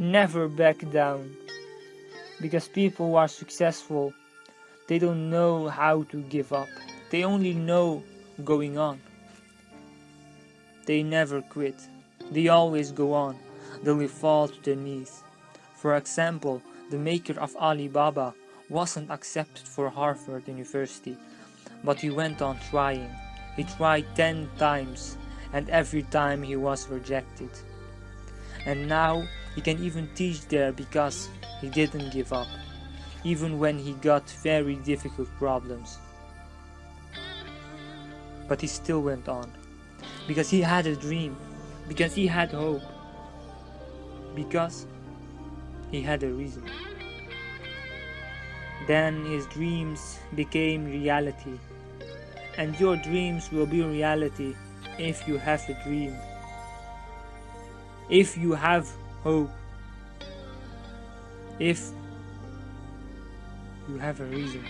never back down. Because people who are successful, they don't know how to give up. They only know going on. They never quit. They always go on. They will fall to their knees. For example, the maker of Alibaba wasn't accepted for Harvard University, but he went on trying. He tried 10 times and every time he was rejected. And now he can even teach there because he didn't give up, even when he got very difficult problems. But he still went on, because he had a dream, because he had hope, because he had a reason. Then his dreams became reality, and your dreams will be reality if you have a dream, if you have hope, if you have a reason.